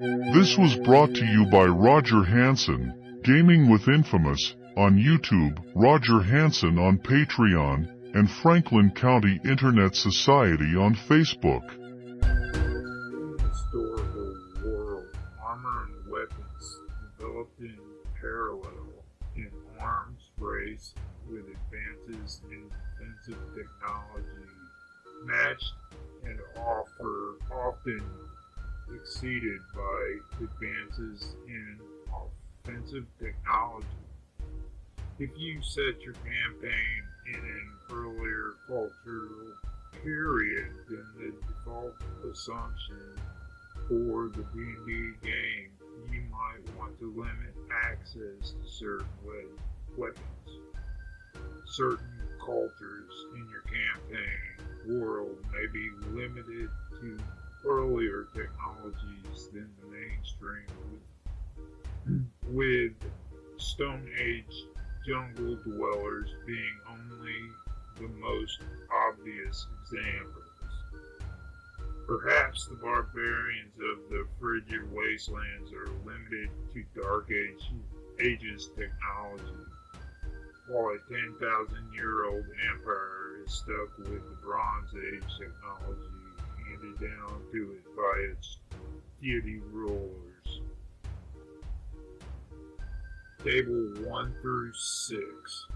This was brought to you by Roger Hanson, Gaming with Infamous, on YouTube, Roger Hanson on Patreon, and Franklin County Internet Society on Facebook. historical world, armor and weapons developed in parallel in arms race with advances in defensive technology, matched and offer often exceeded by advances in offensive technology. If you set your campaign in an earlier cultural period, then the default assumption for the D&D game, you might want to limit access to certain we- weapons. Certain cultures in your campaign world may be limited to earlier technologies than the mainstream with Stone Age jungle dwellers being only the most obvious examples. Perhaps the barbarians of the frigid wastelands are limited to Dark Age, Ages technology, while a 10,000 year old empire is stuck with the Bronze Age technology handed down to it by its deity rulers. Table 1 through 6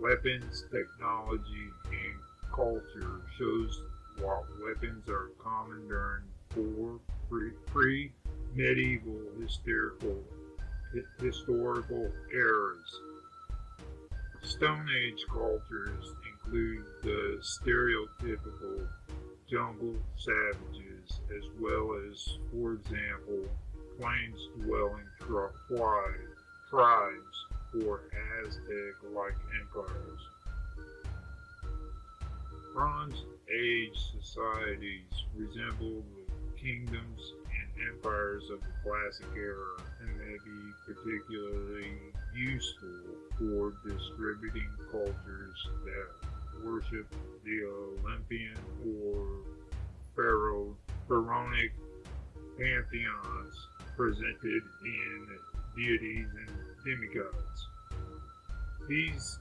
Weapons, Technology, and Culture shows what weapons are common during four pre medieval historical, historical eras. Stone Age cultures include the stereotypical jungle savages as well as, for example, plains dwelling tribes or Aztec like empires. Bronze Age societies resemble the kingdoms and empires of the classic era and may be particularly useful for distributing cultures that worship the Olympian or Pharaoh, pharaonic pantheons presented in deities and demigods. These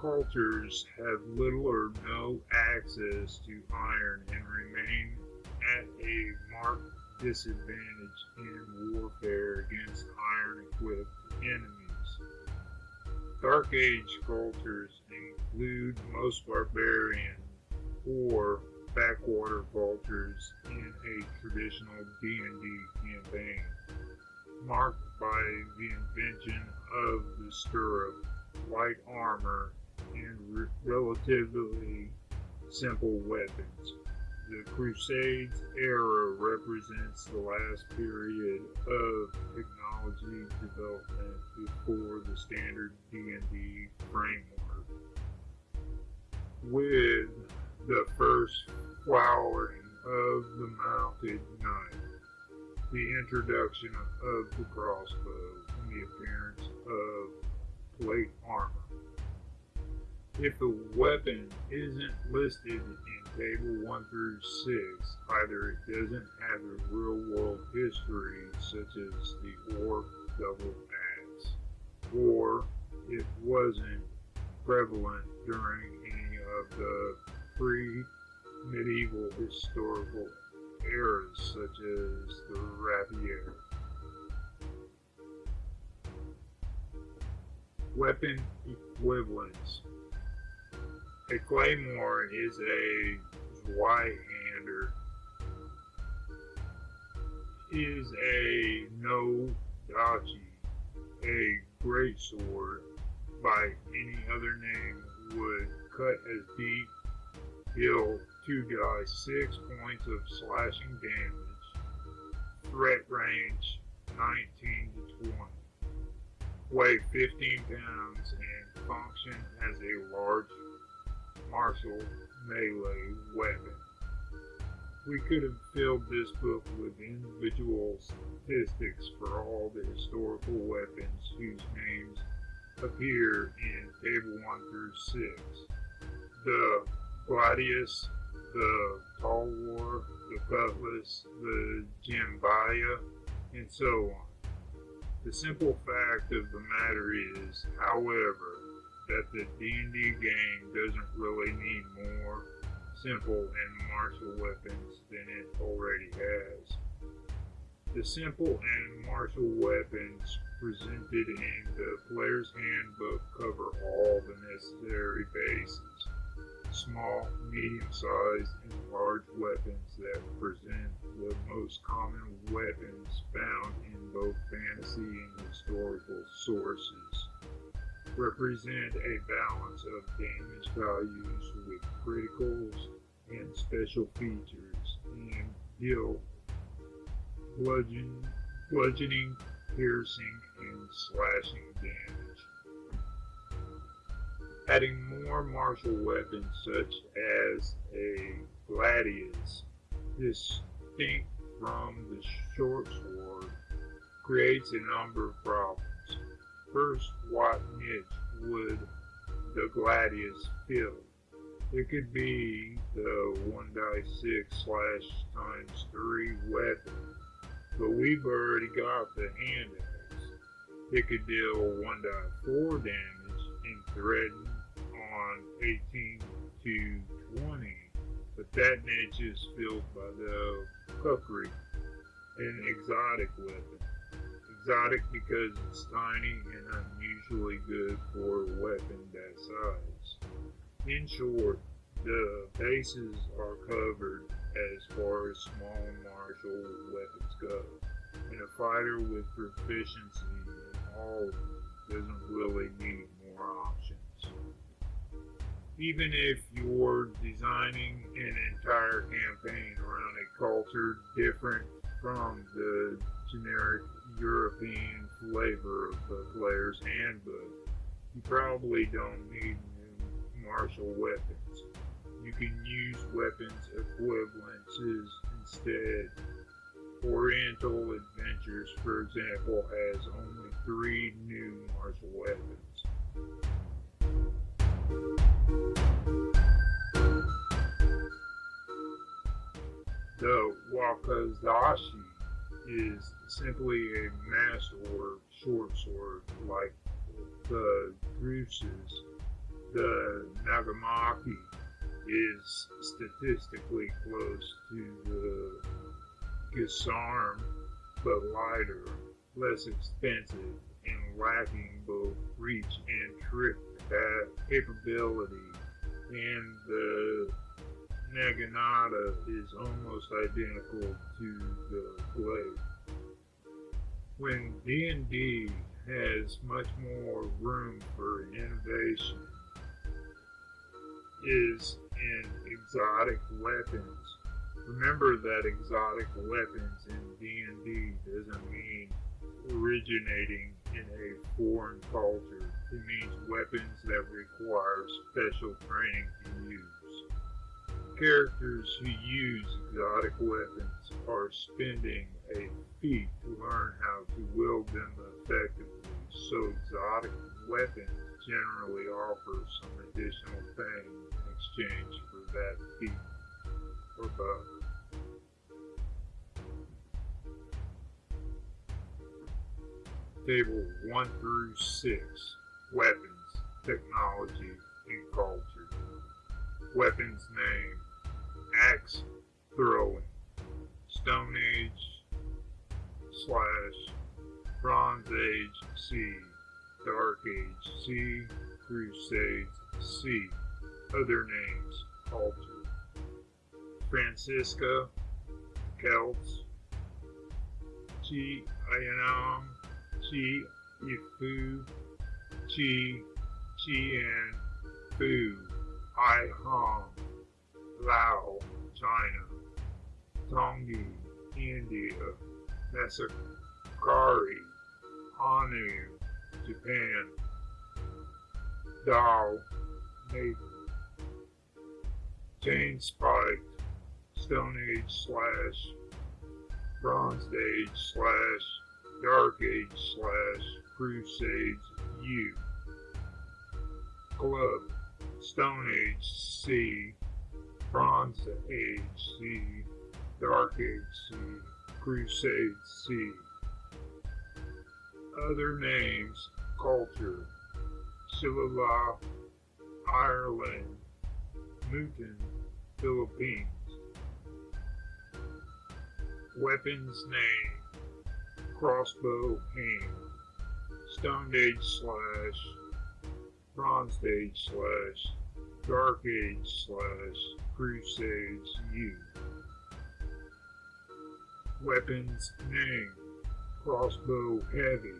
cultures have little or no access to iron and remain at a marked disadvantage in warfare against iron equipped enemies. Dark Age cultures include most barbarian or backwater cultures in a traditional D&D campaign, marked by the invention of the stirrup, light armor, and re- relatively simple weapons. The Crusades era represents the last period of technology development before the standard D&D framework. With the first flowering of the mounted knight, the introduction of the crossbow, and the appearance of plate armor. If the weapon isn't listed in table 1 through 6, either it doesn't have a real world history, such as the orc double axe, or it wasn't prevalent during any of the pre medieval historical eras, such as the rapier. Weapon equivalents. A claymore is a Zweihander. Is a no dachi, a great sword by any other name would cut as deep, heal two guys six points of slashing damage, threat range 19 to 20, weigh 15 pounds, and function as a large martial melee weapon. We could have filled this book with individual statistics for all the historical weapons whose names appear in Table 1 through 6. The Gladius, the talwar, the cutlass, the jambiya, and so on. The simple fact of the matter is, however, that the D&D game doesn't really need more simple and martial weapons than it already has. The simple and martial weapons presented in the player's handbook cover all the necessary bases. Small, medium-sized, and large weapons that present the most common weapons found in both fantasy and historical sources represent a balance of damage values with criticals and special features and deal bludgeon, bludgeoning, piercing, and slashing damage. Adding more martial weapons such as a gladius, distinct from the short sword, creates a number of problems. First, what niche would the gladius fill? It could be the 1 die 6 slash times 3 weapon, but we've already got the hand axe. It could deal 1 die 4 damage and threaten on 18 to 20, but that niche is filled by the kukri, an exotic weapon exotic because it's tiny and unusually good for a weapon that size. In short, the bases are covered as far as small martial weapons go, and a fighter with proficiency in all of them doesn't really need more options. Even if you're designing an entire campaign around a culture different from the generic European flavor of the player's handbook, you probably don't need new martial weapons. You can use weapons equivalences instead. Oriental Adventures, for example, has only three new martial weapons. The Wakizashi is simply a mass or short sword like the Drusus. The Nagamaki is statistically close to the Gisarm, but lighter, less expensive, and lacking both reach and trick capability. And the Naginata is almost identical to the blade. When D&D has much more room for innovation is in exotic weapons. Remember that exotic weapons in D&D doesn't mean originating in a foreign culture. It means weapons that require special training to use. Characters who use exotic weapons are spending a feat to learn how to wield them effectively, so exotic weapons generally offer some additional things in exchange for that feat or buff. Table 1 through 6 Weapons, Technology, and Culture. Weapons name axe throwing, Stone Age slash Bronze Age C, Dark Age C, Crusades C, other names altered. Francisca, Celts, Chi Ayanam, Chi Ifu, Chi Chien Fu, I Hong, Lao, China, Tongi, India, Masakari, Hanu, Japan, Dao, Nepal, Chain Spiked, Stone Age slash, Bronze Age slash, Dark Age slash, Crusades U, Club, Stone Age C, Bronze Age C, Dark Age C, Crusade C. Other names, culture, Silala, Ireland, Newton, Philippines. Weapons name, crossbow hand, Stone Age slash, Bronze Age slash, Dark Age slash, Crusades U. Weapons name, crossbow heavy,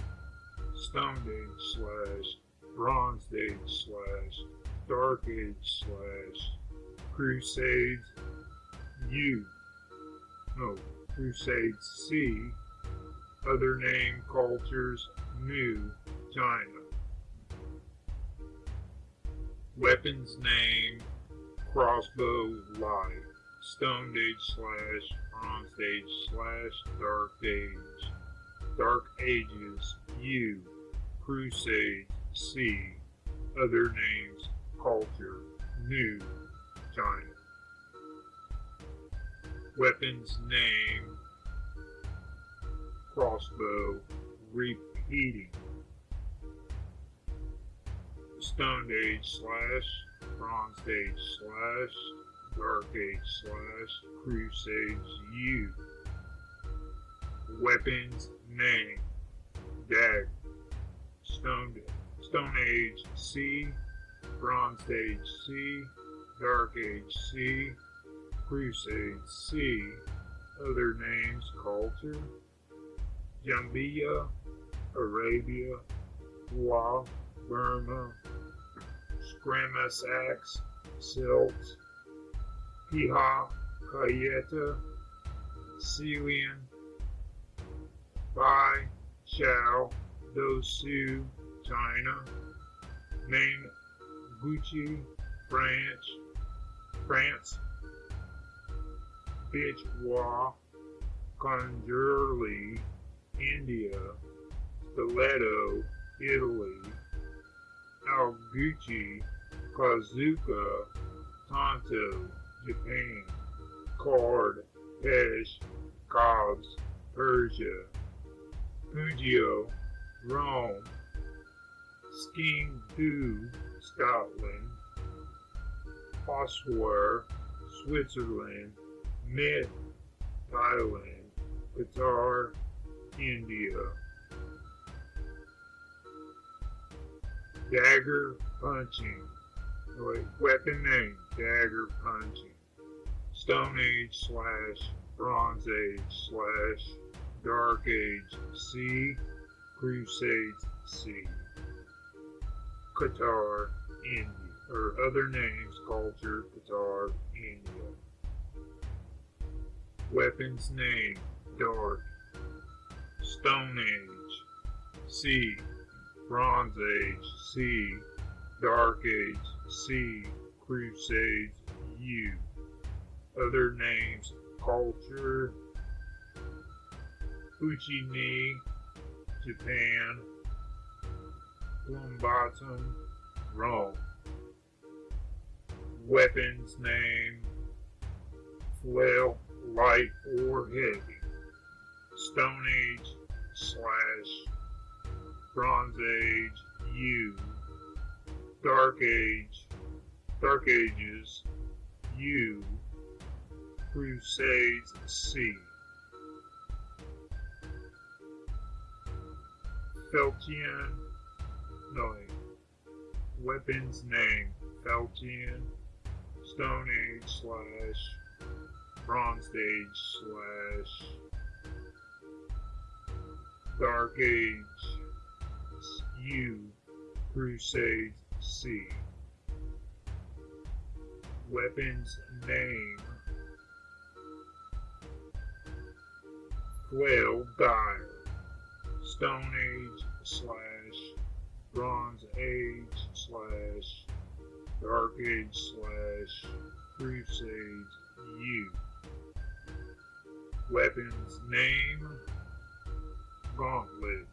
Stone Age slash, Bronze Age slash, Dark Age slash, Crusades U. No, Crusades C. Other name cultures New China. Weapons name crossbow light. Stone Age slash Bronze Age slash Dark Age. Dark Ages U. Crusade C. Other names culture New China. Weapons name crossbow repeating. Stone Age slash Bronze Age slash Dark Age slash Crusades U. Weapons name Dag Stone Stone Age C. Bronze Age C. Dark Age C. Crusade C. Other names Culture. Jambia Arabia Wa Burma. Scramasax Silt Piha uh, Kayeta Celian Bai Chao Dosu China. Gucci France. France Bichwa Conjurli India. Stiletto Italy. Alguchi Kazuka Tanto Japan Card Pesh Cobbs Persia Pugio Rome Skiing Do Scotland Ossuar Switzerland Myth Thailand Katar India. Dagger Punching. Wait, Weapon name Dagger Punching Stone Age slash Bronze Age slash Dark Age C Crusades C. Katar India or other names culture Katar India. Weapons name Dark. Stone Age C Bronze Age C Dark Age C Crusades U Other names Culture Uchini Japan Plumbatum Rome. Weapons name Flail light or heavy. Stone Age slash Bronze Age U. Dark Age Dark Ages U Crusades C Feltian no weapons name Feltian Stone Age slash Bronze Age slash Dark Age U Crusade C Weapons name Quail Dire Stone Age slash Bronze Age slash Dark Age slash Crusade U. Weapons name? Gauntlet.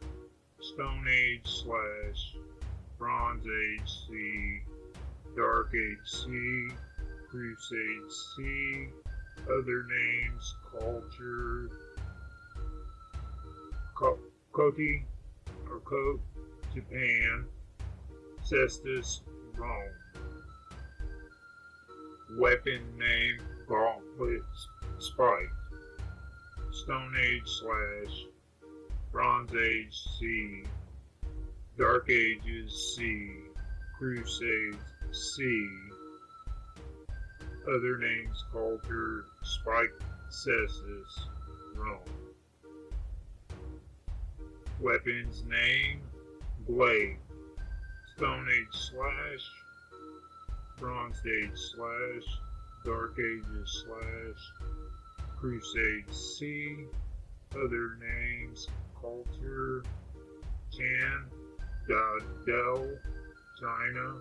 Stone Age slash Bronze Age C. Dark Age C. Crusade C, other names, culture, Koti, or Kote, Japan, Cestus, Rome. Weapon name, Gauntlet, Spike. Stone Age slash Bronze Age C, Dark Ages C, Crusades C, other names Culture, Spike Cestus, Rome. Weapons name, Blade, Stone Age slash, Bronze Age slash, Dark Ages slash, Crusade C, other names, Culture, Chan, Dell, China,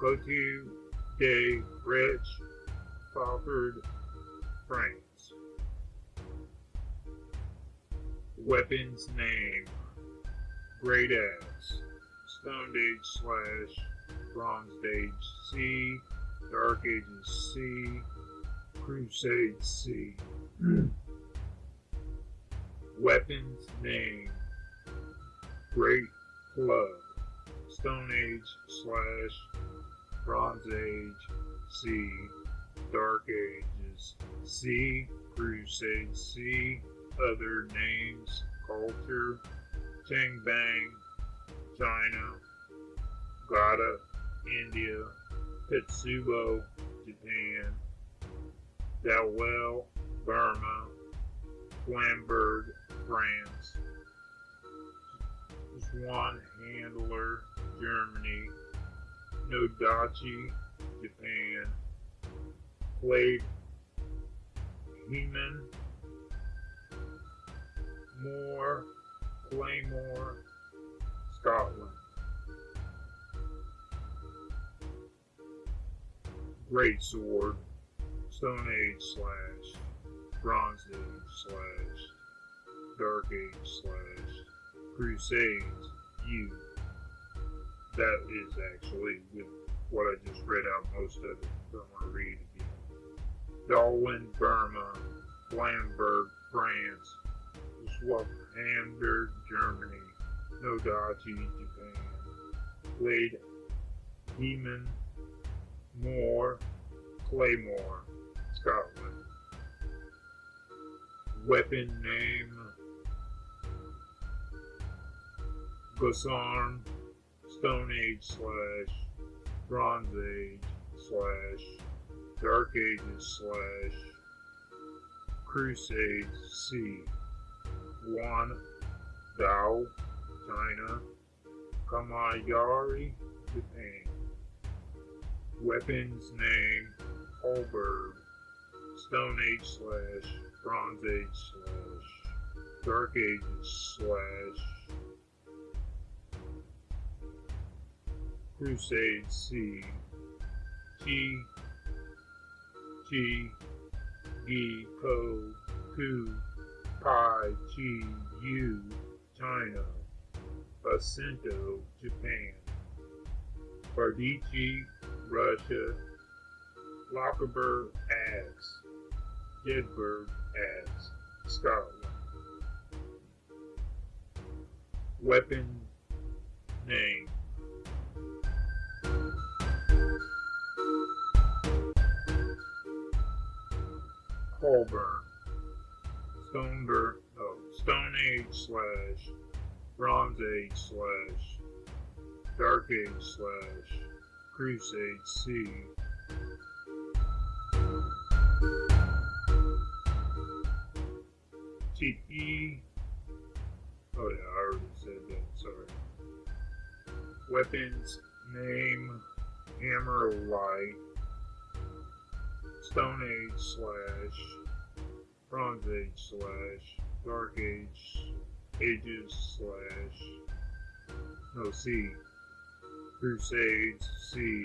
Cotu, Day, Rich, Falford, France. Weapons name, Great Axe, Stone Age slash, Bronze Age C, Dark Ages C, Crusade C. Weapons name. Great Club Stone Age slash Bronze Age C. Dark Ages C. Crusade C Other names Culture Chang Bang China Gata India Tetsubo Japan Dalwell, Burma, Flamberg, France, Swan Handler, Germany, Nodachi, Japan, Played Heman, Moore, Claymore, Scotland. Great Sword, Stone Age slash Bronze Age slash Dark Age slash Crusades U. That is actually with what I just read out most of it. Don't want to read again. Darwin, Burma, Flamberg, France, Zweihander, Germany, Nodachi, Japan, Blade, Heman, Moore, Claymore, Scotland. Weapon name Gosarm, Stone Age slash Bronze Age slash Dark Ages slash Crusades C. One Dao, China. Kamayari, Japan. Weapons name Halberd. Stone Age slash Bronze Age slash Dark Ages slash Crusade C T G Gi Ko Ku Pai China Basento Japan. Bardici Russia. Lochaber Axe Jedburgh Axe Scotland. Weapon Name Colburn Stoneburg oh, Stone Age slash Bronze Age slash Dark Age slash Crusade C Oh yeah, I already said that, sorry. Weapons, name, hammer light, Stone Age slash, Bronze Age slash, Dark Age, Ages slash, no C, Crusades C,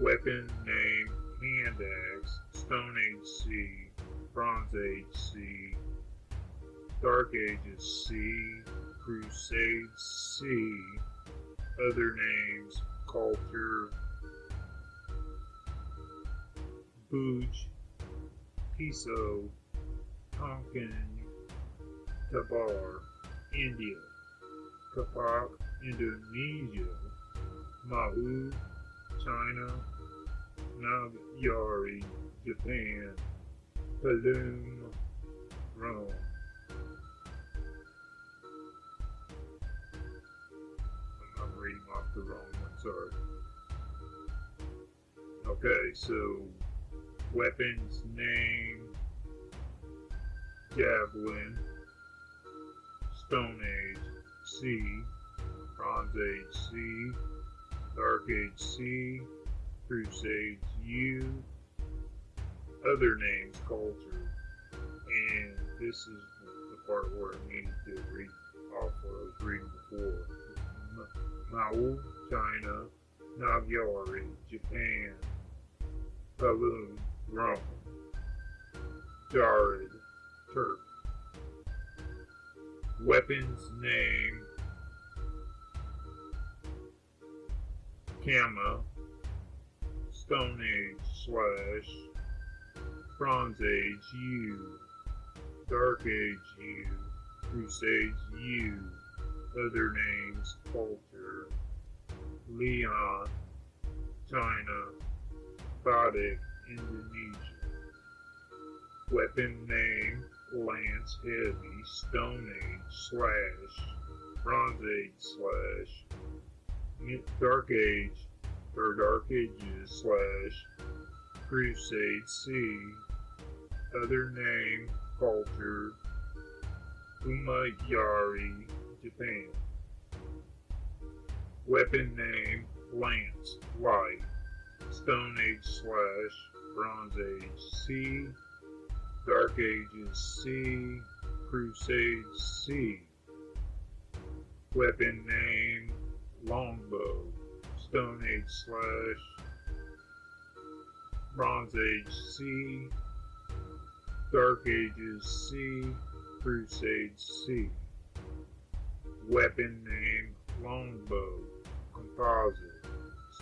Weapon, name, hand axe, Stone Age C, Bronze Age C, Dark Ages C, Crusades C, other names, culture, Puj, Piso, Tonkin, Tabar, India, Kapak, Indonesia, Mahu, China, Nagyari, Japan, Palum, Rome. I'm reading off the wrong one, sorry. Okay, so weapons name Javelin, Stone Age C, Bronze Age C, Dark Age C, Crusades U, other names culture, and this is the part where I needed to read off what I was reading before. Mao, China, Nagyari, Japan, Balloon, Rome, Jared, Turk. Weapons name. Kama. Stone Age slash. Bronze Age U, Dark Age U, Crusades U, other names Culture, Leon, China, Badik, Indonesia. Weapon name Lance Heavy, Stone Age slash Bronze Age slash Dark Age or Dark Ages slash Crusade C. Other name Culture Umayari, Japan. Weapon name Lance Light. Stone Age slash Bronze Age C. Dark Ages C. Crusade C. Weapon name Longbow. Stone Age slash Bronze Age C. Dark Ages C. Crusade C. Weapon name Longbow. Composite.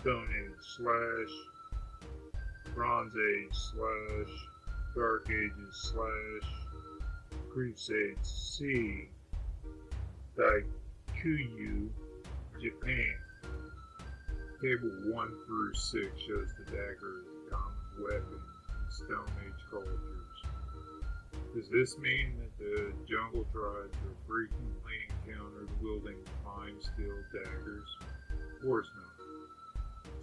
Stone Age slash Bronze Age slash Dark Ages slash Crusade C. Daikyu, Japan. Table 1 through 6 shows the dagger as a common weapon in Stone Age cultures. Does this mean that the jungle tribes are frequently encountered wielding fine steel daggers? Of course not.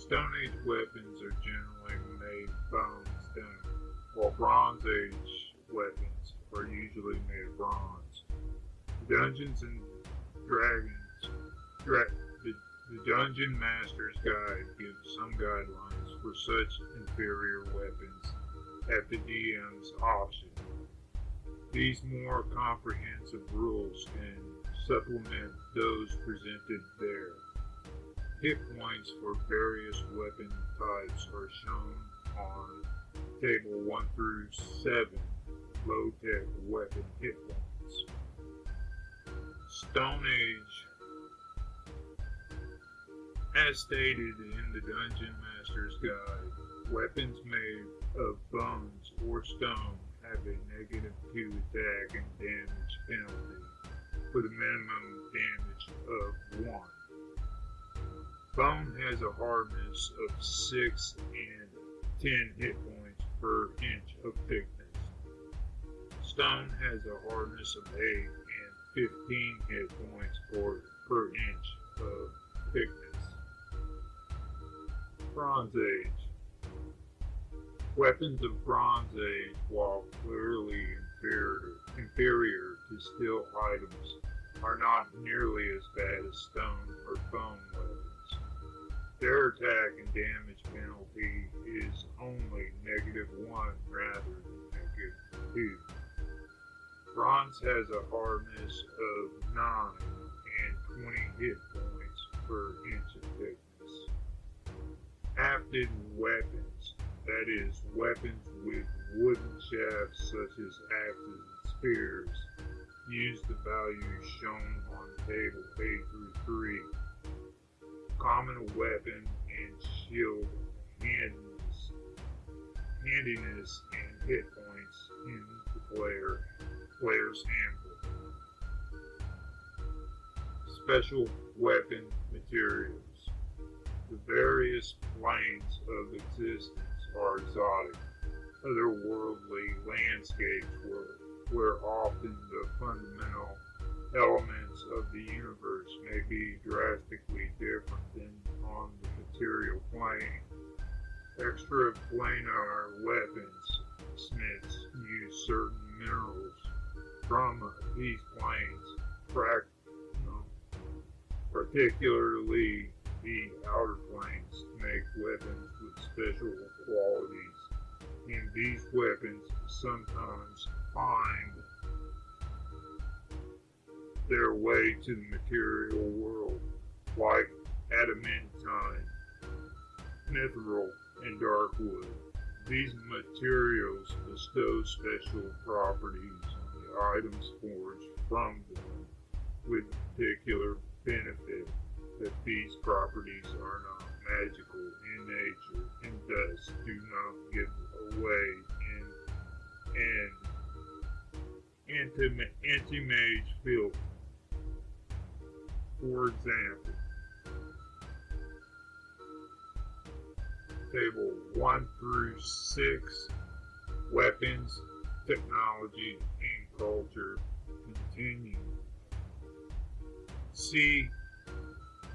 Stone Age weapons are generally made of bone stone, while Bronze Age weapons are usually made of bronze. Dungeons and Dragons dra the, the Dungeon Master's Guide gives some guidelines for such inferior weapons at the DM's option. These more comprehensive rules can supplement those presented there. Hit points for various weapon types are shown on table 1 through 7 low tech weapon hit points. Stone Age as stated in the Dungeon Master's Guide, weapons made of bones or stone have a negative 2 attack and damage penalty with a minimum damage of 1. Bone has a hardness of 6 and 10 hit points per inch of thickness. Stone has a hardness of 8 and 15 hit points per, per inch of thickness. Bronze Age. Weapons of Bronze Age, while clearly inferior, inferior to steel items, are not nearly as bad as stone or bone weapons. Their attack and damage penalty is only negative 1 rather than negative 2. Bronze has a hardness of 9 and 20 hit points per inch of thickness hafted weapons, that is, weapons with wooden shafts such as axes and spears, use the values shown on table A through 3. Common weapon and shield handles, handiness and hit points in the player player's handbook. Special weapon materials. The various planes of existence are exotic, otherworldly landscapes where, where often the fundamental elements of the universe may be drastically different than on the material plane. Extraplanar weapons smiths use certain minerals from uh, these planes, particularly the outer planes, to make weapons with special qualities. And these weapons sometimes find their way to the material world, like adamantine, mithril, and dark wood. These materials bestow special properties on the items forged from them, with particular benefit that these properties are not magical in nature and thus do not give away in an anti-mage field. For example, table 1 through 6, weapons, technology, and culture continue. C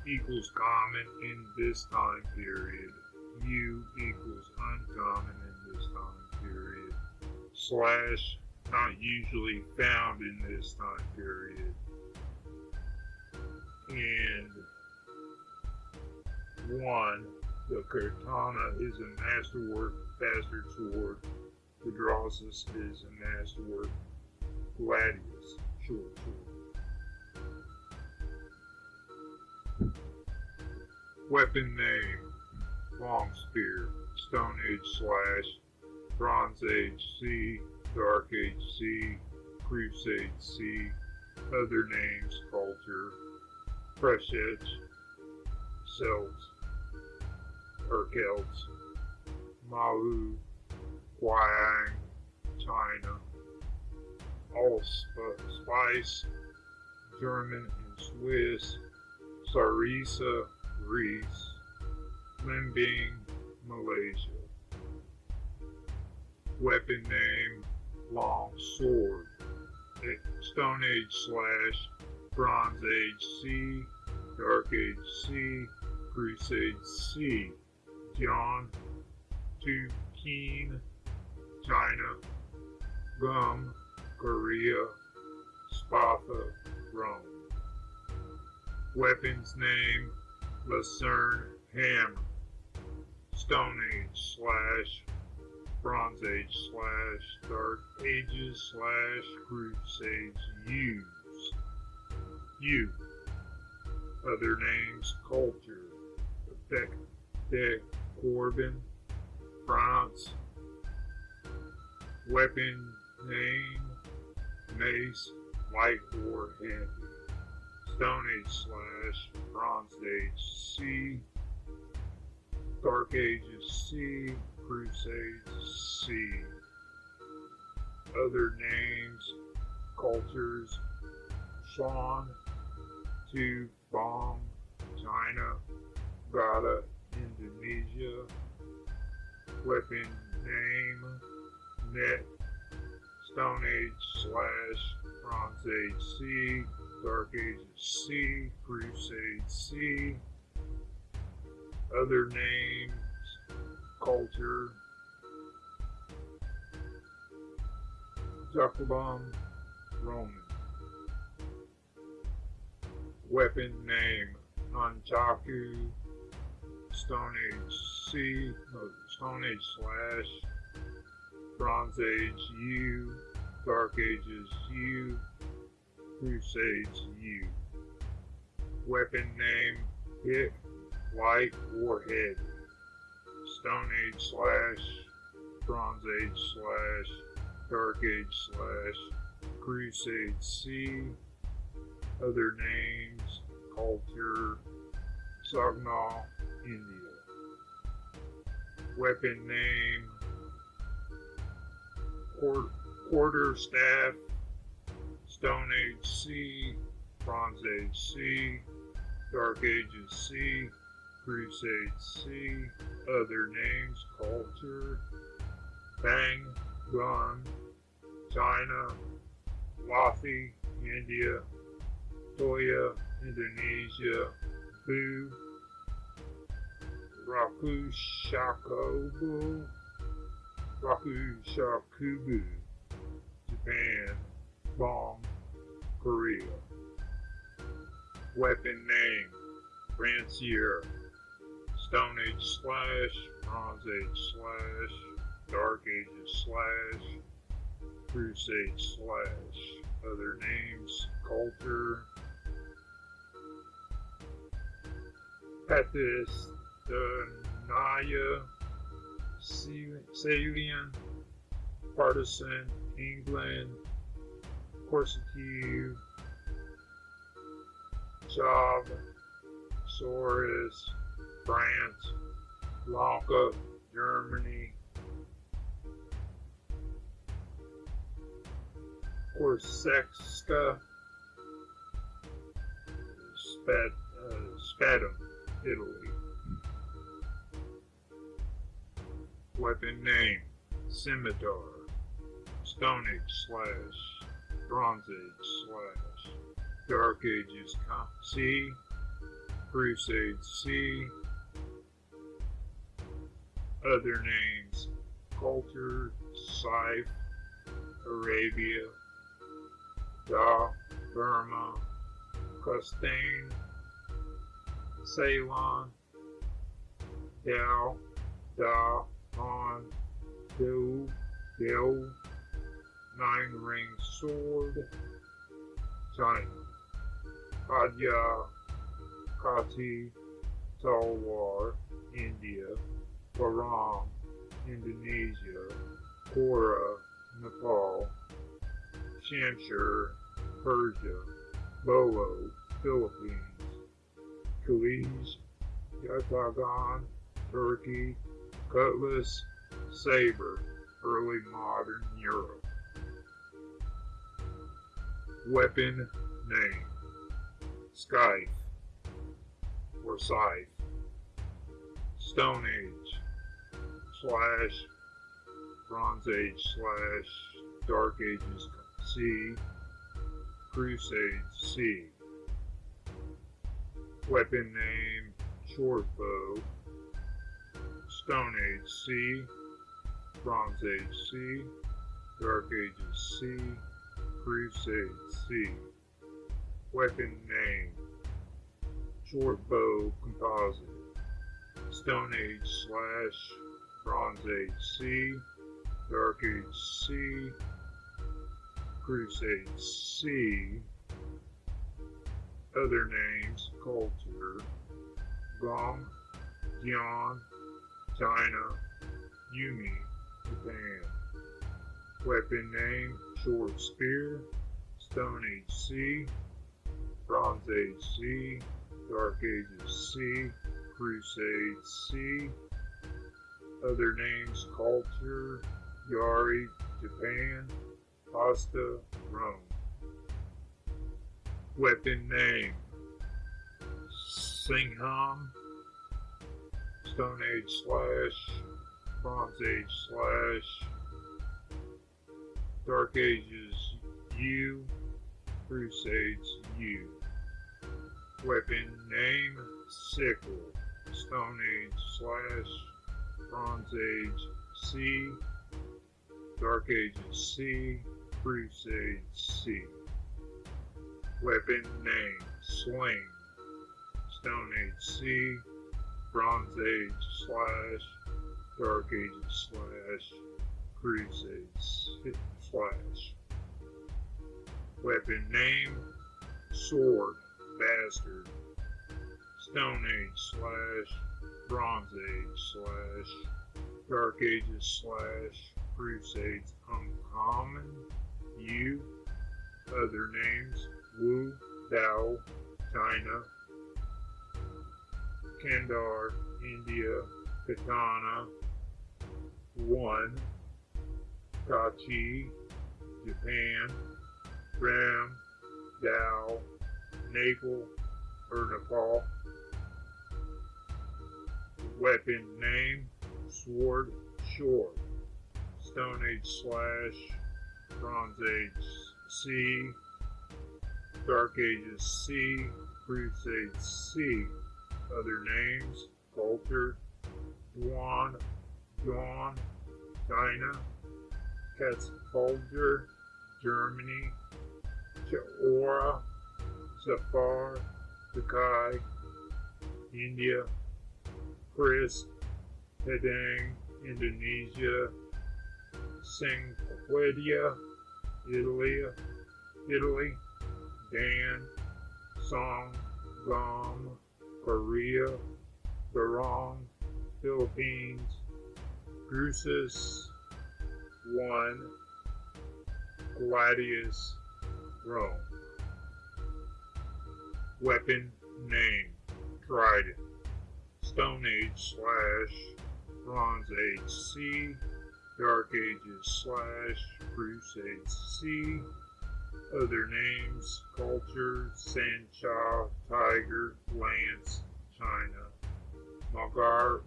equals common in this time period. U equals uncommon in this time period. Slash not usually found in this time period. And one, the katana is a masterwork bastard sword. The Drossus is a masterwork gladius short sword. Weapon name Long Spear, Stone Age Slash, Bronze Age C, Dark Age C, Crusade C, other names Culture, Fresh Edge, Celts, or Celts, Malu, Huang, China, Ahlspiess, German and Swiss, Sarissa, Greece, Limbing, Malaysia. Weapon name, long sword. Stone Age slash, Bronze Age C, Dark Age C, Crusade C. John, Keen, China, Gum, Korea, Spatha, Rome. Weapons name, Lucerne Hammer, Stone Age slash Bronze Age slash Dark Ages slash Crusades use. U. Other names Culture, Beck, De Corbin, France, Weapon Name, Mace, or Heavy. Stone Age slash Bronze Age C, Dark Ages C, Crusades C. Other names, cultures, Shan, Tu, bomb China, Gada, Indonesia, weapon name, net, Stone Age slash Bronze Age C, Dark Ages C, Crusade C, other names, culture, Zuckerbomb, Roman. Weapon name, Nunchaku, Stone Age C, Stone Age slash, Bronze Age U, Dark Ages U, Crusades U. Weapon name, Hit, Light, Warhead. Stone Age slash, Bronze Age slash, Dark Age slash, Crusade C. Other names, Culture, Sagnal, India. Weapon name, quarter staff, Stone Age C, Bronze Age C, Dark Ages C, Crusade C, other names, culture, Bang, Gun, China, Wathi, India, Toya, Indonesia, Bu, Rakushakobu, Rakushakubu, Japan, Bong, Korea. Weapon name, Rancier, Stone Age slash, Bronze Age slash, Dark Ages slash, Crusade slash. Other names, Culture, Pethys, the Naya, Salian, Partisan, England, Corsitive, Chav, Soros, France, Lanka, Germany, Korsexka, Spat, uh, Spatum, Italy. Weapon name, Scimitar, Stone Age slash, Bronze Age slash, Dark Ages C, Crusade C, other names, Culture, Scythe, Arabia, Da, Burma, Kastane, Ceylon, Dao, Da, On, Do, Nine Ring Sword, China, Adya, Kati, Talwar, India, Bahrain, Indonesia, Kora, Nepal, Shamshir, Persia, Bolo, Philippines, Kuwait, Yatagan, Turkey, Cutlass, Saber, early modern Europe. Weapon name Scythe or Scythe, Stone Age, slash, Bronze Age, slash, Dark Ages C, Crusade C. Weapon name Short Bow, Stone Age C, Bronze Age C, Dark Ages C, Crusade C. Weapon name Short Bow Composite, Stone Age slash Bronze Age C, Dark Age C, Crusade C, other names, culture, Gong, Jian, China, Yumi, Japan. Weapon name, Short Spear, Stone Age C, Bronze Age C, Dark Ages C, Crusade C, other names, Culture, Yari, Japan, Hasta, Rome. Weapon name Singham, Stone Age slash, Bronze Age slash, Dark Ages U, Crusades U. Weapon name Sickle, Stone Age slash, Bronze Age C, Dark Ages C, Crusade C. Weapon name Sling, Stone Age C, Bronze Age slash, Dark Ages slash, Crusade slash. Weapon name Sword, Bastard, Stone Age slash, Bronze Age slash, Dark Ages slash, Crusades Uncommon, U, other names, Wu, Dao, China, Kandar, India, Katana, 1, Kachi, Japan, Ram, Dao, Nepal, or Nepal. Weapon name, sword, short. Stone Age slash, Bronze Age C, Dark Ages C, Crusade C. Other names, Culture, Duan, Dawn, China, Katzbalger, Germany, Chaora, Safar, Sakai, India, Kris, Padang, Indonesia, Singapore, Italy, Italy, Dan, Song, Gom, Korea, Barong, Philippines, Drusus, 1, Gladius, Rome. Weapon name Trident. Stone Age slash Bronze Age C. Dark Ages slash Crusade C. Other names Culture, Sancha, Tiger, Lance, China. Magar,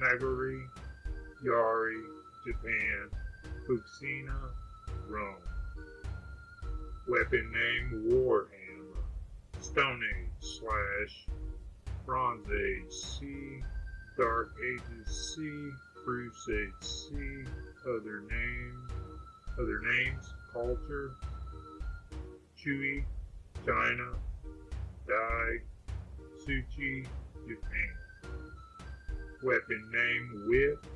Magari, Yari, Japan. Fuscina, Rome. Weapon name Warhammer. Stone Age slash Bronze Age C. Dark Ages C. Crusade C. Other names. Other names. Culture. Chui. China. Dai. Suchi. Japan. Weapon name Whip.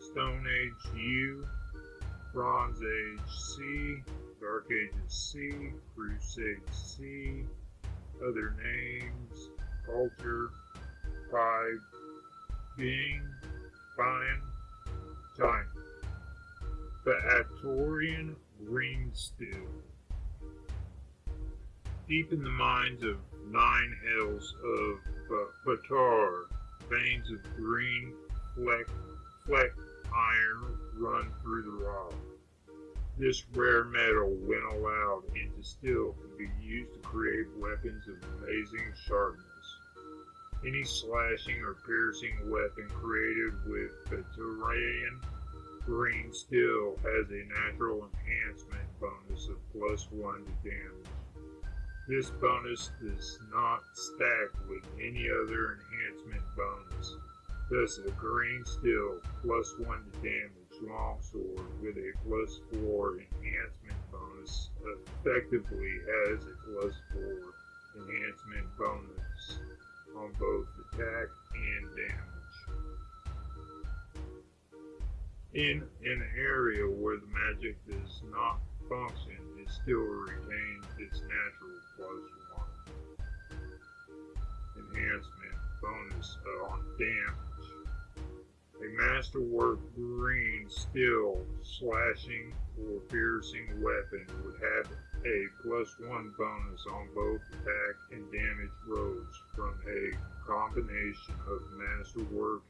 Stone Age U. Bronze Age C. Dark Ages C, Crusade C, other names, culture, five, being, fine, time. The Atorian Green Stew. Deep in the mines of nine hills of uh, Baator, veins of green fleck, fleck iron run through the rock. This rare metal, when allowed and distilled, can be used to create weapons of amazing sharpness. Any slashing or piercing weapon created with Baatorian green steel has a natural enhancement bonus of plus one to damage. This bonus does not stack with any other enhancement bonus. Thus, a green steel plus one to damage longsword with a plus 4 enhancement bonus effectively has a plus 4 enhancement bonus on both attack and damage. In an area where the magic does not function, it still retains its natural plus 1 enhancement bonus uh, on damage. A masterwork green steel slashing or piercing weapon would have a plus one bonus on both attack and damage rolls from a combination of masterwork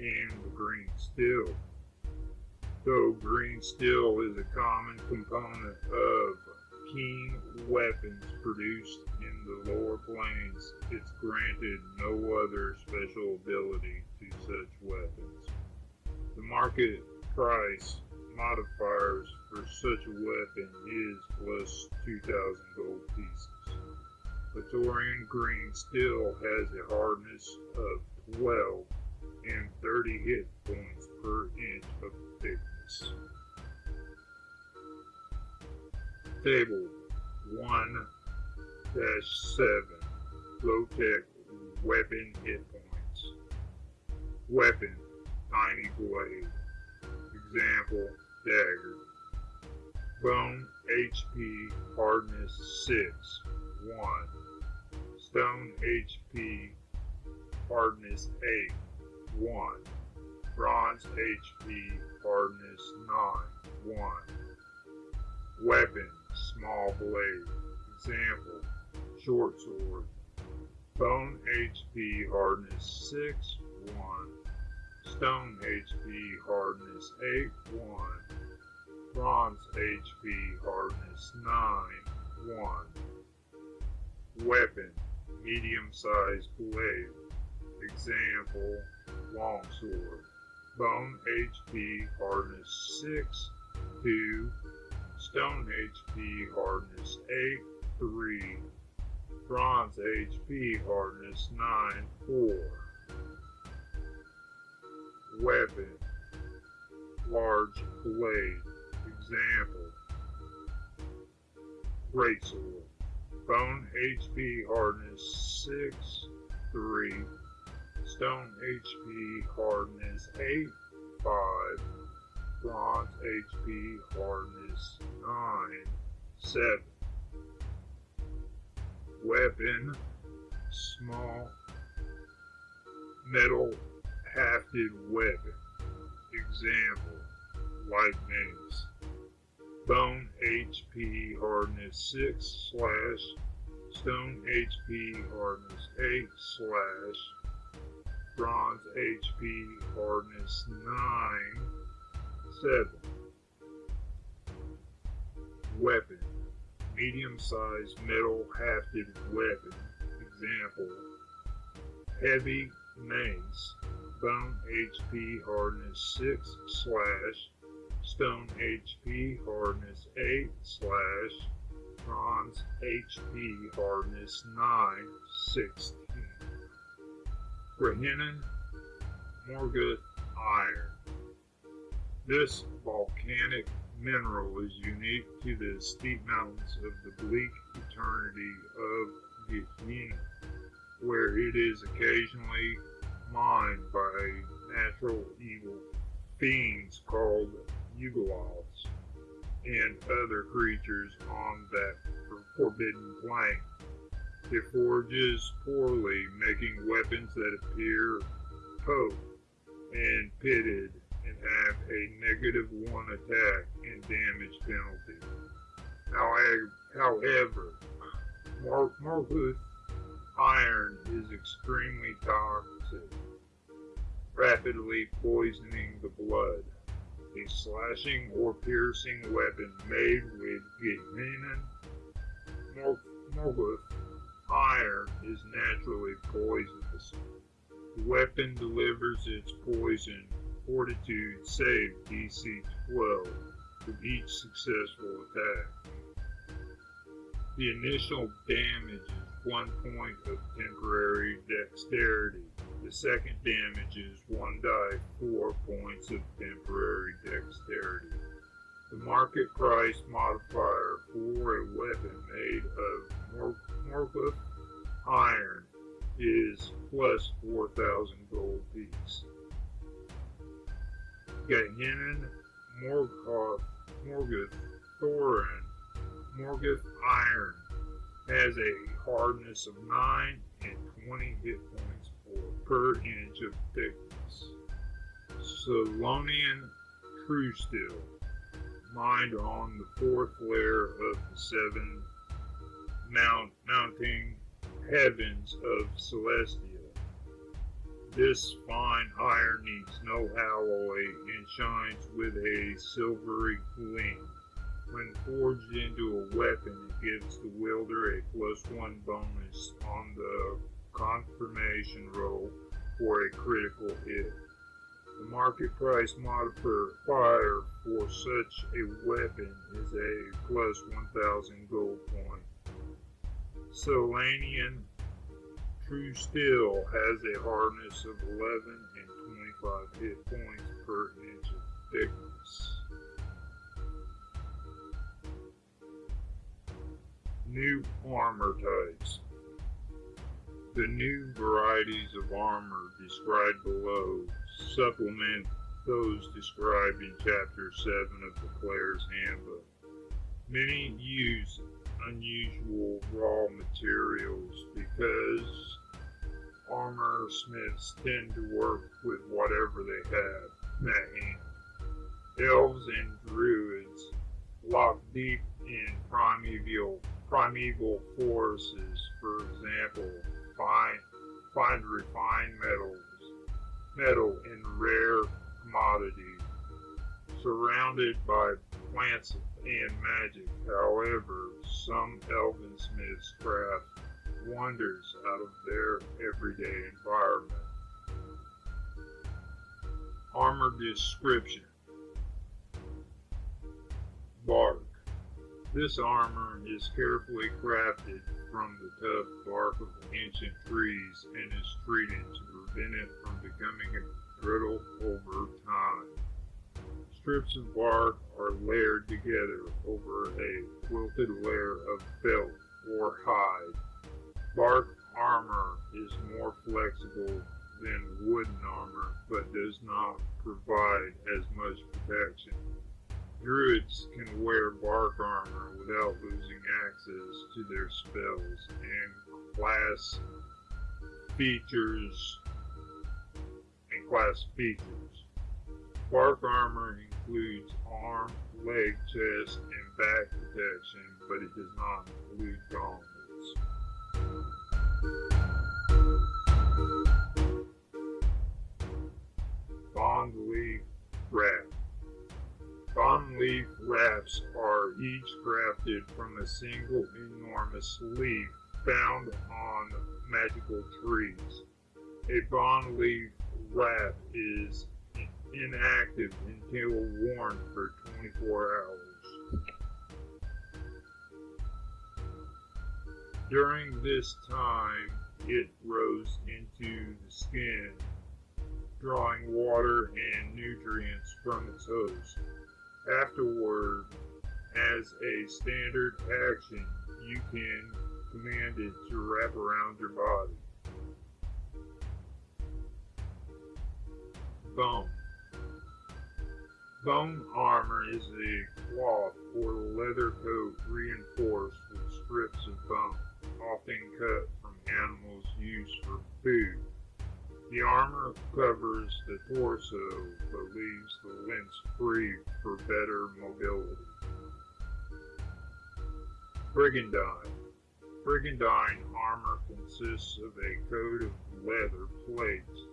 and green steel. Though green steel is a common component of keen weapons produced in the lower planes, it's granted no other special ability to such weapons. The market price modifiers for such a weapon is plus 2,000 gold pieces. Praetorian Green still has a hardness of 12 and 30 hit points per inch of thickness. Table 1 7 Low Tech Weapon Hit Points. Weapon Tiny Blade. Example Dagger. Bone HP Hardness 6 1. Stone HP Hardness 8 1. Bronze HP Hardness 9 1. Weapon Small Blade. Example Short Sword. Bone HP Hardness 6 1. Stone HP Hardness 8 1. Bronze HP hardness 9, 1. Weapon, medium-sized blade. Example, longsword. Bone HP hardness 6, 2. Stone HP hardness 8, 3. Bronze HP hardness 9, 4. Weapon, large blade. Example, greatsword. Bone HP hardness 6, 3. Stone HP hardness 8, 5. Bronze HP hardness 9, 7. Weapon, small, metal hafted weapon. Example, light mace. Bone HP hardness 6 slash, stone HP hardness 8 slash, bronze HP hardness 9, 7. Weapon, medium-sized metal hafted weapon. Example, heavy mace, bone HP hardness 6 slash, stone HP hardness 8 slash, bronze HP hardness 9 16. Gehennan Morghuth iron. This volcanic mineral is unique to the steep mountains of the bleak eternity of Gehenna, where it is occasionally mined by natural evil fiends called Yugoloths and other creatures on that forbidden plane. It forges poorly, making weapons that appear poked and pitted and have a negative one attack and damage penalty. However, Morghuth iron is extremely toxic, rapidly poisoning the blood. A slashing or piercing weapon made with Gehenna Morghuth iron is naturally poisonous. The weapon delivers its poison fortitude save DC 12 with each successful attack. The initial damage is one point of temporary dexterity. The second damage is one die, four points of temporary dexterity. The market price modifier for a weapon made of Morghuth iron is plus 4,000 gold piece. Gehenna Morghuth, Morghuth Thorin, Morghuth Iron has a hardness of 9 and 20 hit points per inch of thickness. Solanian True Steel, mined on the fourth layer of the seven mount, mounting heavens of Celestia. This fine iron needs no alloy and shines with a silvery gleam. When forged into a weapon, it gives the wielder a plus one bonus on the confirmation roll for a critical hit. The market price modifier for such a weapon is a plus 1000 gold point. Solanian True Steel has a hardness of 11 and 25 hit points per inch of thickness. New armor types. The new varieties of armor described below supplement those described in Chapter 7 of the Player's Handbook. Many use unusual raw materials because armor smiths tend to work with whatever they have at hand. Elves and druids lock deep in primeval primeval forces, for example, find find refined metals, metal and rare commodities, surrounded by plants and magic. However, some elven smiths craft wonders out of their everyday environment. Armor description Bark. This armor is carefully crafted from the tough bark of ancient trees and is treated to prevent it from becoming brittle over time. Strips of bark are layered together over a quilted layer of felt or hide. Bark armor is more flexible than wooden armor, but does not provide as much protection. Druids can wear bark armor without losing access to their spells and class features and class features. Bark armor includes arm, leg, chest, and back protection, but it does not include gauntlets. Bond leaf wrap. Bond leaf wraps are each crafted from a single enormous leaf found on magical trees. A bond leaf wrap is inactive until worn for 24 hours. During this time, it grows into the skin, drawing water and nutrients from its host. Afterward, as a standard action, you can command it to wrap around your body. Bone. Bone armor is a cloth or leather coat reinforced with strips of bone, often cut from animals used for food. The armor covers the torso but leaves the limbs free for better mobility. Brigandine. Brigandine armor consists of a coat of leather plates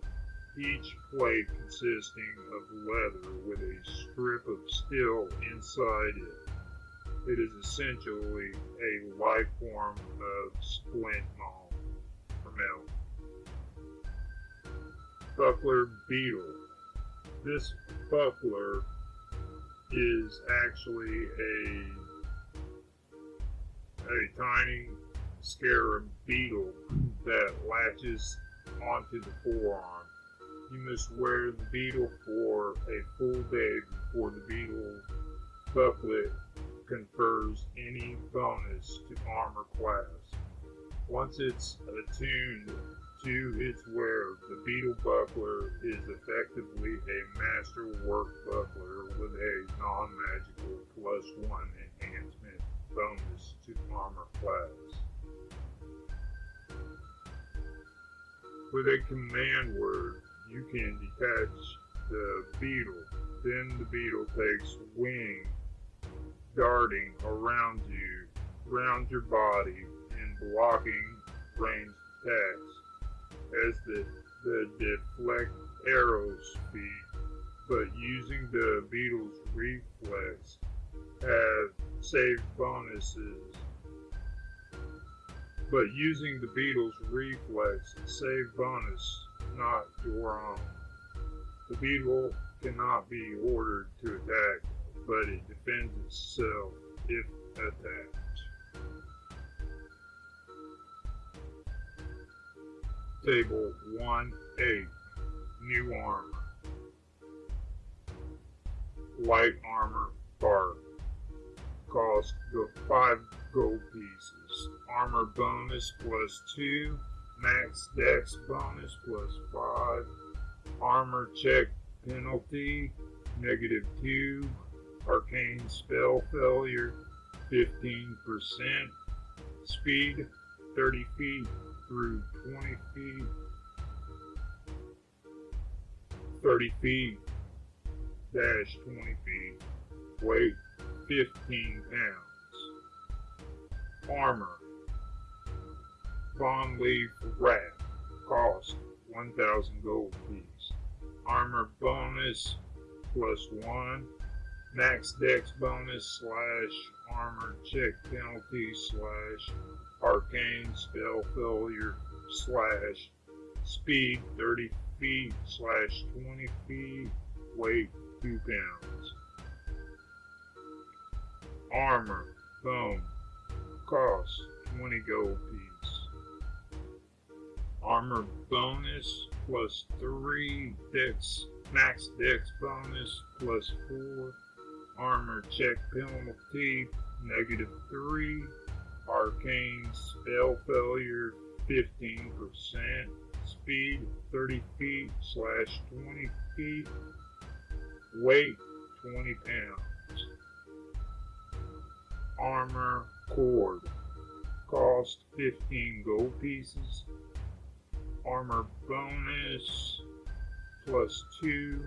each plate consisting of leather with a strip of steel inside it. It is essentially a life form of splint maul or metal. Buckler beetle. This buckler is actually a a tiny scarab beetle that latches onto the forearm you must wear the beetle for a full day before the beetle buckler confers any bonus to armor class. Once it's attuned to its wearer, the beetle buckler is effectively a masterwork buckler with a non-magical plus one enhancement bonus to armor class. With a command word, you can detach the beetle. Then the beetle takes wing, darting around you, around your body, and blocking ranged attacks as the, the deflect arrows speed. But using the beetle's reflex have saved bonuses. But using the beetle's reflex save bonus not your own. The beetle cannot be ordered to attack, but it defends itself if attacked. Table 1-8 New Armor. Light Armor Bark. Cost 5 gold pieces. Armor bonus plus 2 max dex bonus plus 5, armor check penalty negative 2, arcane spell failure 15%, speed 30 feet through 20 feet, 30 feet dash 20 feet, weight 15 pounds, armor Bond Leaf Wrap. Cost 1000 gold piece. Armor bonus plus 1. max dex bonus slash armor check penalty slash arcane spell failure slash speed 30 feet slash 20 feet weight 2 pounds. Armor bone cost 20 gold piece armor bonus plus 3 dex max dex bonus plus 4 armor check penalty negative 3 arcane spell failure 15% speed 30 feet slash 20 feet. Weight 20 pounds. Armor cord. Cost 15 gold pieces. Armor bonus plus 2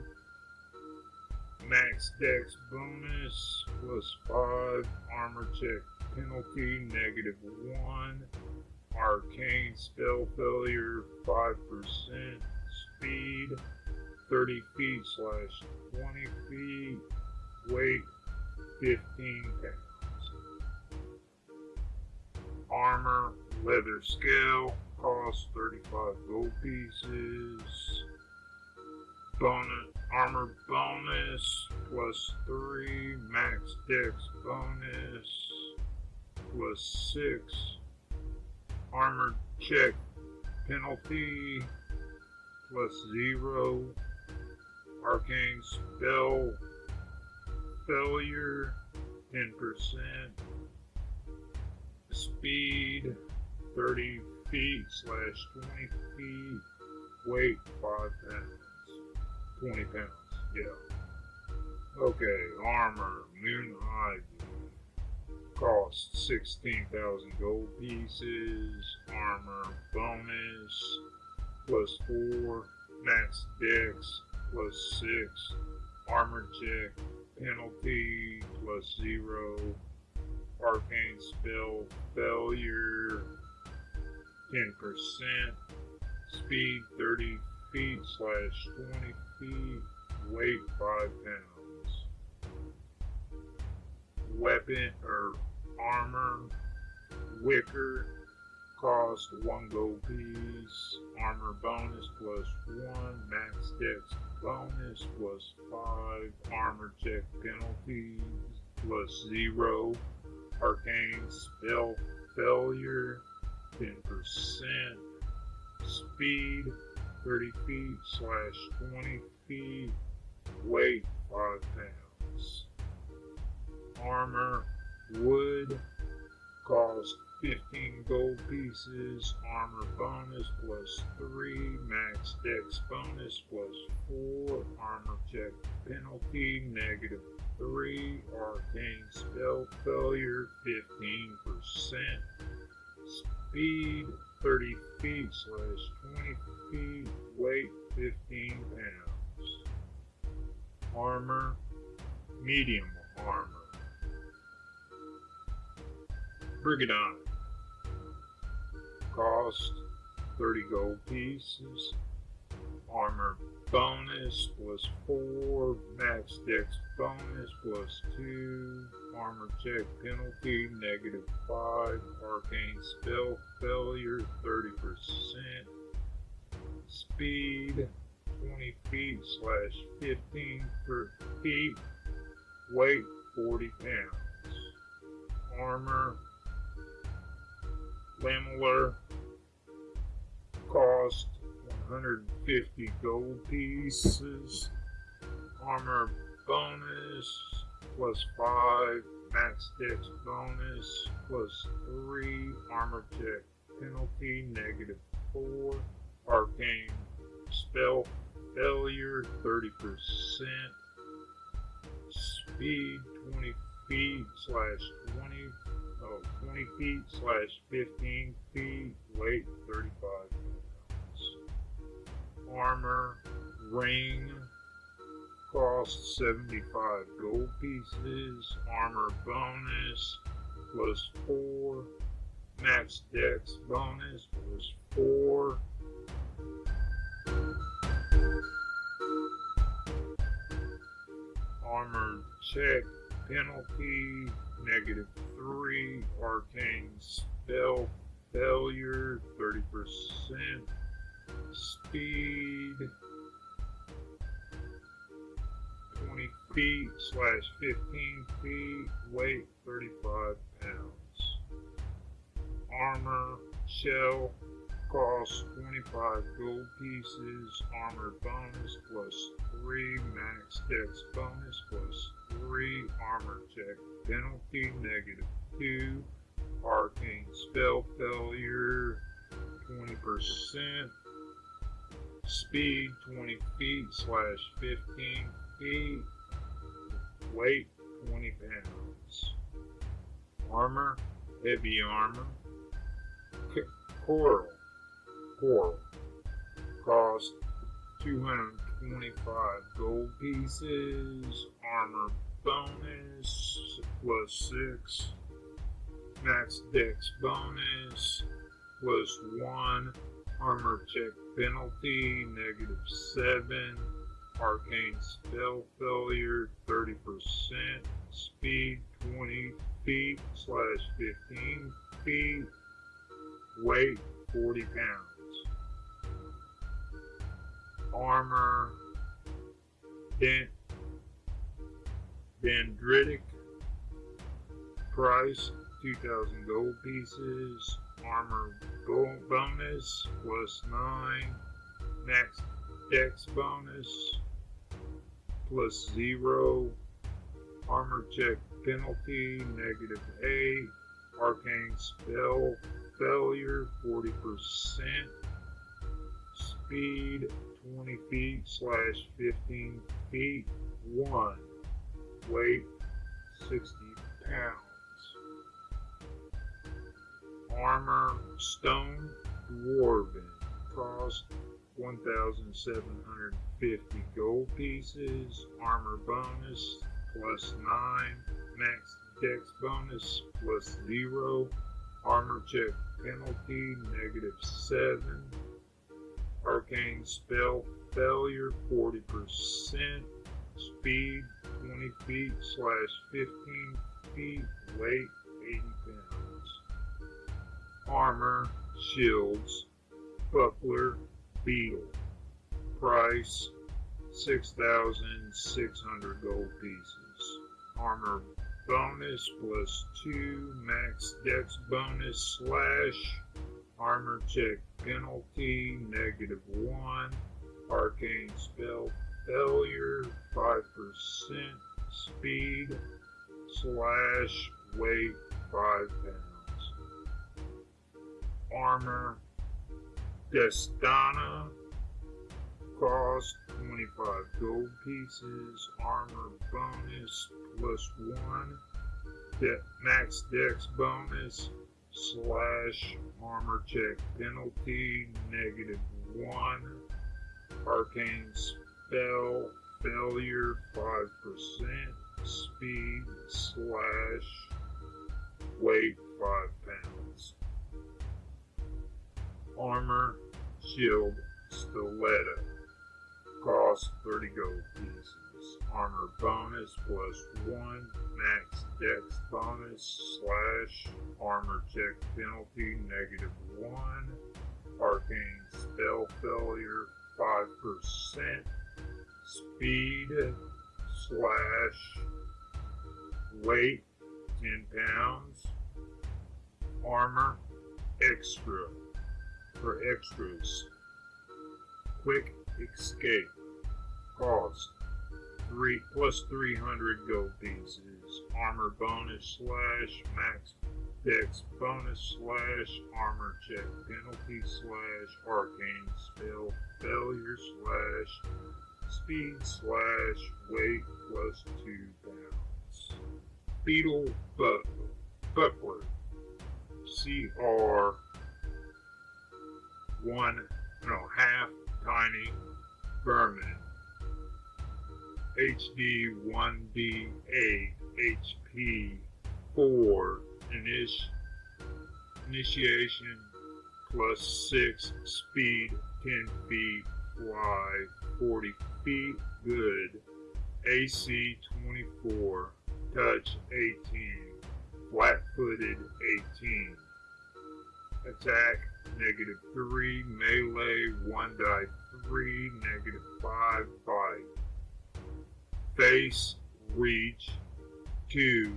max dex bonus plus 5 armor check penalty negative 1 arcane spell failure 5% speed 30 feet slash 20 feet. Weight 15 pounds. Armor leather scale cost 35 gold pieces. Bonus armor bonus plus 3 max dex bonus plus 6 armor check penalty plus 0 arcane spell failure 10% speed 30 feet slash 20 feet weight 5 pounds 20 pounds. Yeah. Okay, armor, moon. Cost 16,000 gold pieces. Armor bonus plus 4. Max dex plus 6. Armor check penalty plus 0. Arcane spell failure 10%. Speed 30 feet slash 20 feet, weight 5 pounds. Weapon or armor, wicker, cost 1 gold piece. Armor bonus plus 1, max dex bonus plus 5, armor check penalties plus 0, arcane spell failure 10%, speed 30 feet slash 20 feet, weight 5 pounds. Armor, wood, cost 15 gold pieces, armor bonus plus 3, max dex bonus plus 4, armor check penalty negative 3, arcane spell failure 15%, speed 30 feet slash 20 feet, weight 15 pounds. Armor, medium armor. Brigandine. Cost 30 gold pieces. Armor bonus plus 4. Max dex bonus plus 2. Armor check penalty negative 5. Arcane spell failure 30%. Speed 20 feet slash 15 per feet. Weight 40 pounds. Armor lamellar cost 150 gold pieces. Armor bonus plus 5. Max dex bonus plus 3. Armor check penalty negative 4. Arcane spell failure 30%. Speed 20 feet slash 20 oh, 20 feet slash 15 feet, weight 35 pounds. Armor, ring, cost 75 gold pieces, armor bonus plus 4, max dex bonus plus 4, armor check penalty, negative 3, arcane spell failure, 30%, speed, 20 feet slash 15 feet, weight 35 pounds. Armor, shell, cost 25 gold pieces, armor bonus plus 3, max dex bonus plus 3, armor check penalty negative 2, arcane spell failure 20%, speed 20 feet slash 15 feet, weight 20 pounds, armor, heavy armor, coral Coral. Cost 225 gold pieces. Armor bonus plus 6. Max dex bonus plus 1. Armor check penalty negative 7. Arcane spell failure 30%. Speed 20 feet slash 15 feet. Weight 40 pounds armor, dent, dendritic, price 2,000 gold pieces, armor gold bonus plus 9, max dex bonus plus 0, armor check penalty negative 8, arcane spell failure 40%, speed 20 feet slash 15 feet. 1. Weight 60 pounds. Armor Stone Dwarven. Cost 1,750 gold pieces. Armor bonus plus 9. Max dex bonus plus 0. Armor check penalty negative 7 Arcane spell failure 40%. Speed 20 feet slash 15 feet. Weight 80 pounds. Armor, shields, buckler, beetle. Price 6,600 gold pieces. Armor bonus plus 2 max dex bonus slash armor check penalty, negative one, arcane spell failure, 5%, speed, slash, weight, 5 pounds. Armor, Dastana, cost 25 gold pieces, armor bonus plus 1, De max dex bonus slash armor check penalty negative one. Arcane spell failure five percent. Speed slash weight five pounds. Armor shield stiletto. Cost 30 gold pieces armor bonus plus one, max dex bonus slash armor check penalty negative one, arcane spell failure 5%, speed slash weight 10 pounds, armor extra for extras, quick escape. Cost three plus 300 gold pieces. Armor bonus slash max dex bonus slash armor check penalty slash arcane spell failure slash speed slash weight plus two pounds. Beetle buckler, buckler CR one no half tiny vermin HD1D8 HP 4 init initiation plus 6 speed 10 feet fly 40 feet good AC-24, touch 18, flat-footed 18. Attack, negative 3, melee 1 die 3, negative 5 bite. Face, reach, 2,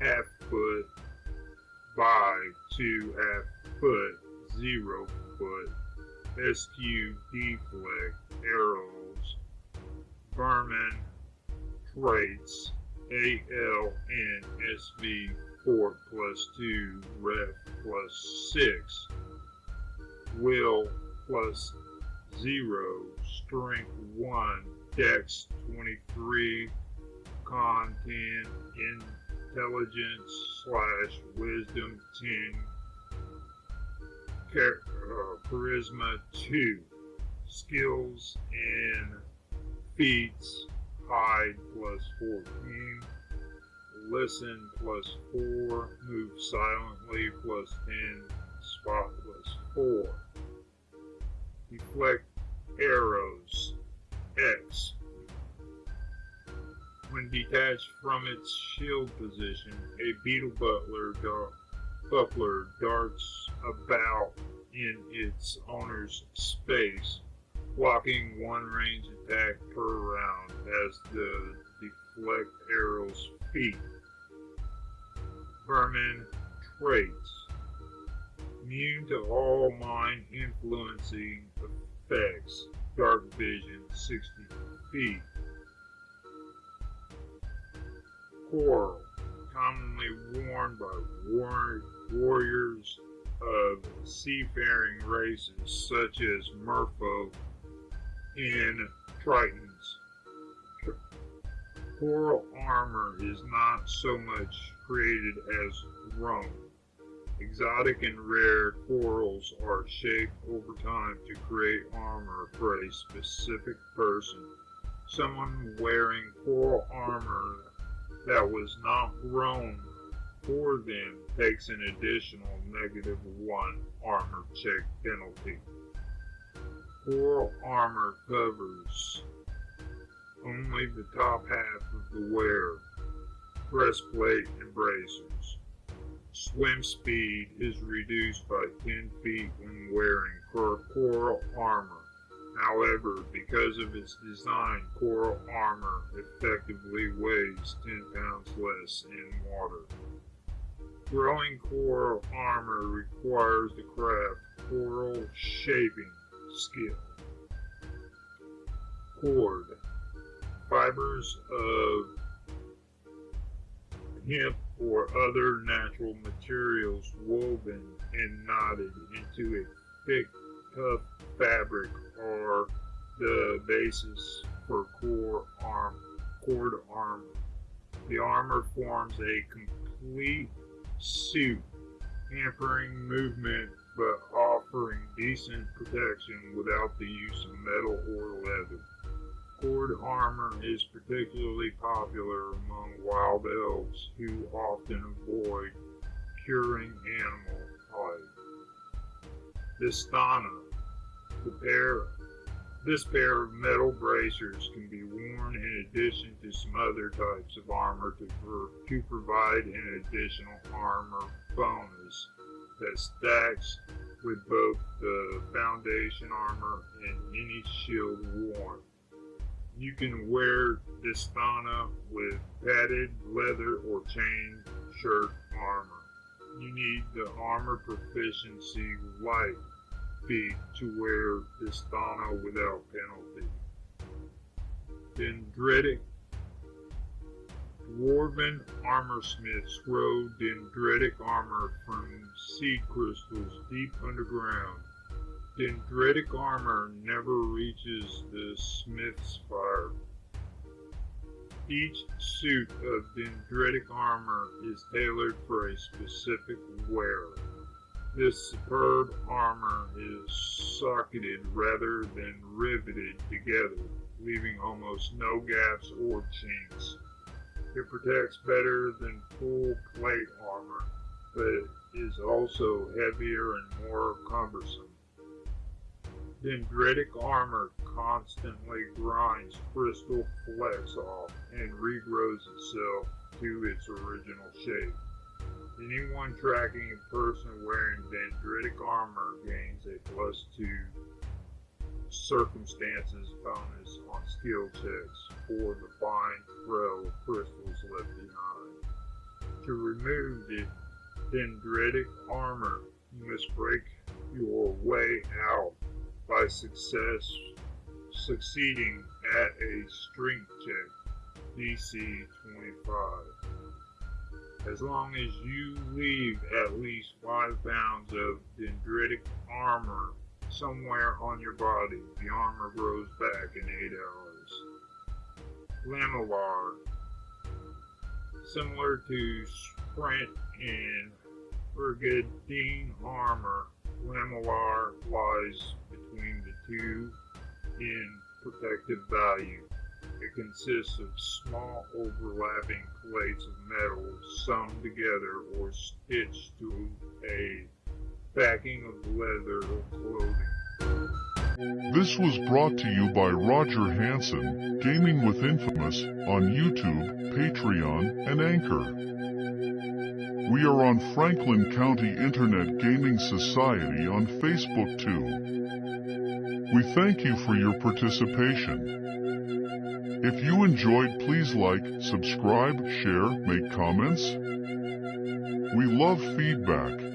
half foot, by 2 half foot, 0 foot. SQ deflect, arrows, vermin, traits, AL and SV 4 plus 2, ref plus 6, will plus 0, strength 1, dex 23, con 10, intelligence slash wisdom 10, char- uh, charisma 2, skills and feats hide plus 14, listen plus 4, move silently plus 10, spot plus 4. Deflect arrows, X. When detached from its shield position, a beetle butler, dar- buckler darts about in its owner's space, blocking one range attack per round as the deflect arrow's feat. Vermin traits. Immune to all mind influencing effects. Dark vision 60 feet. Coral. Commonly worn by war- warriors of seafaring races such as merfolk and tritons. Coral armor is not so much created as Rome. Exotic and rare corals are shaped over time to create armor for a specific person. Someone wearing coral armor that was not grown for them takes an additional negative one armor check penalty. Coral armor covers only the top half of the wearer, breastplate and bracers. Swim speed is reduced by 10 feet when wearing coral armor. However, because of its design, coral armor effectively weighs 10 pounds less in water. Growing coral armor requires the craft coral shaping skill. Cord. Fibers of hemp or other natural materials woven and knotted into a thick, tough fabric are the basis for core arm, cord armor. The armor forms a complete suit, hampering movement but offering decent protection without the use of metal or leather. Cord armor is particularly popular among wild elves who often avoid curing animal hide. Dastana. The pair, this pair of metal bracers can be worn in addition to some other types of armor to, pro- to provide an additional armor bonus that stacks with both the foundation armor and any shield worn. You can wear Dastana with padded leather or chain shirt armor. You need the armor proficiency light feat to wear Dastana without penalty. Dendritic Dwarven armorsmiths grow dendritic armor from seed crystals deep underground. Dendritic armor never reaches the smith's fire. Each suit of dendritic armor is tailored for a specific wearer. This superb armor is socketed rather than riveted together, leaving almost no gaps or chinks. It protects better than full plate armor, but is also heavier and more cumbersome. Dendritic armor constantly grinds crystal flecks off and regrows itself to its original shape. Anyone tracking a person wearing dendritic armor gains a plus two circumstances bonus on skill checks for the fine trail of crystals left behind. To remove the dendritic armor, you must break your way out by success succeeding at a strength check, DC 25. As long as you leave at least 5 pounds of dendritic armor somewhere on your body, the armor grows back in 8 hours. Lamellar. Similar to Splint and Brigandine armor, Lamellar lies between the two in protective value. It consists of small overlapping plates of metal sewn together or stitched to a backing of leather or clothing. This was brought to you by Roger Hansen, Gaming with Infamous, on YouTube, Patreon, and Anchor. We are on Franklin County Internet Gaming Society on Facebook too. We thank you for your participation. If you enjoyed, please like, subscribe, share, make comments. We love feedback.